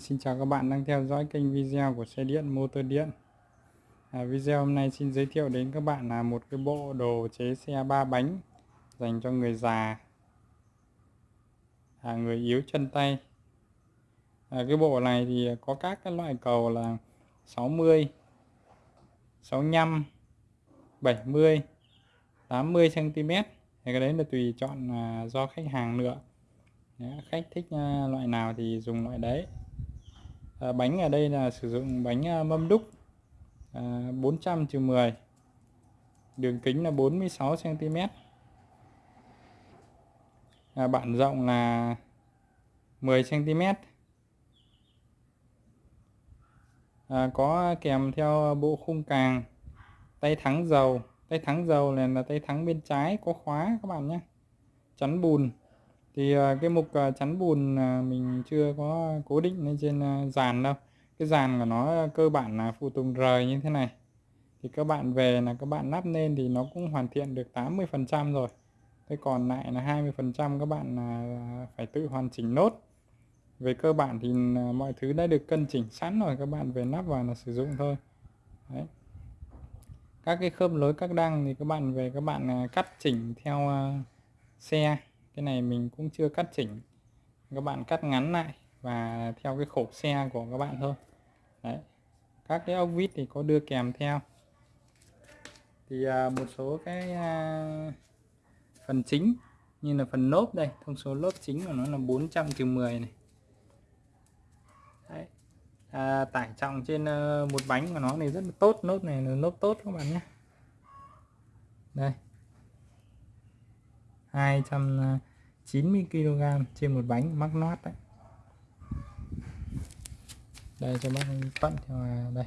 Xin chào các bạn đang theo dõi kênh video của xe điện motor điện. À, Video hôm nay xin giới thiệu đến các bạn là một cái bộ đồ chế xe ba bánh dành cho người già à, người yếu chân tay. À, Cái bộ này thì có các cái loại cầu là 60 65 70 80 cm thì cái đấy là tùy chọn à, do khách hàng nữa khách thích à, loại nào thì dùng loại đấy à, bánh ở đây là sử dụng bánh à, mâm đúc à, 400 10 đường kính là 46 cm à, bản rộng là 10 cm à, có kèm theo bộ khung càng tay thắng dầu. Tay thắng dầu này là tay thắng bên trái có khóa các bạn nhé. Chắn bùn thì à, cái mục à, chắn bùn à, mình chưa có cố định lên trên dàn đâu. Cái dàn của nó cơ bản là phụ tùng rời như thế này. Thì các bạn về là các bạn lắp lên thì nó cũng hoàn thiện được 80 phần trăm rồi. Thế còn lại là 20 phần trăm các bạn phải tự hoàn chỉnh nốt. Về cơ bản thì mọi thứ đã được cân chỉnh sẵn rồi, các bạn về lắp vào là sử dụng thôi. Đấy. các cái khớp lối các đăng thì các bạn về các bạn cắt chỉnh theo xe cái này mình cũng chưa cắt chỉnh. Các bạn cắt ngắn lại và theo cái khổ xe của các bạn thôi. Đấy. Các cái ốc vít thì có đưa kèm theo. Thì à, một số cái à, phần chính như là phần lốp đây. Thông số lốp chính của nó là 400 trừ 10 này. Đấy. À, tải trọng trên uh, một bánh của nó này rất là tốt. Lốp này là lốp tốt các bạn nhé. Đây. 290 à, kg trên một bánh mắc nót đấy. Đây cho bác thuận theo à, đây.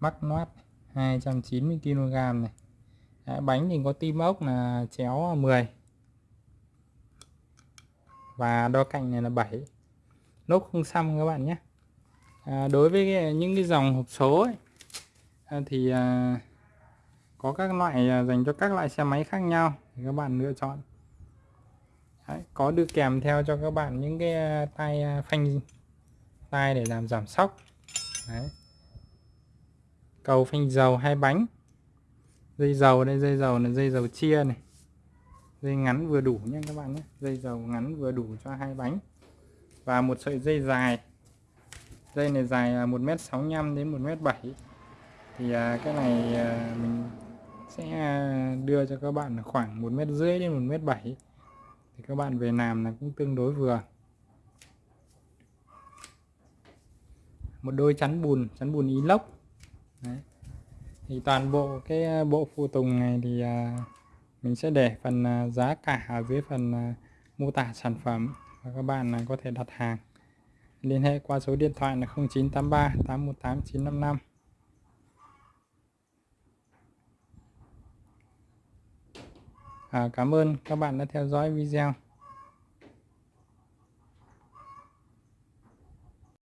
Mắc nót 290 kg này. Đấy, bánh thì có tim ốc là chéo 10 và đo cạnh này là 7 lốp không xăm các bạn nhé. À, đối với cái, những cái dòng hộp số ấy, à, thì à, có các loại à, dành cho các loại xe máy khác nhau thì các bạn lựa chọn. Đấy, có đưa kèm theo cho các bạn những cái à, tay à, phanh tay để làm giảm sóc. Đấy. cầu phanh dầu hai bánh. Dây dầu đây dây dầu là dây dầu chia này. Dây ngắn vừa đủ nha các bạn nhé. Dây dầu ngắn vừa đủ cho hai bánh. Và một sợi dây dài. Dây này dài à, 1m65 đến 1m7 thì cái này mình sẽ à, đưa cho các bạn khoảng một mét rưỡi đến một mét bảy. Thì các bạn về làm là cũng tương đối vừa. Một đôi chắn bùn chắn bùn inox. Đấy. thì toàn bộ cái à, bộ phụ tùng này thì à, mình sẽ để phần giá cả ở dưới phần mô tả sản phẩm. Và các bạn có thể đặt hàng. Liên hệ qua số điện thoại là 0983 818 955 à, cảm ơn các bạn đã theo dõi video.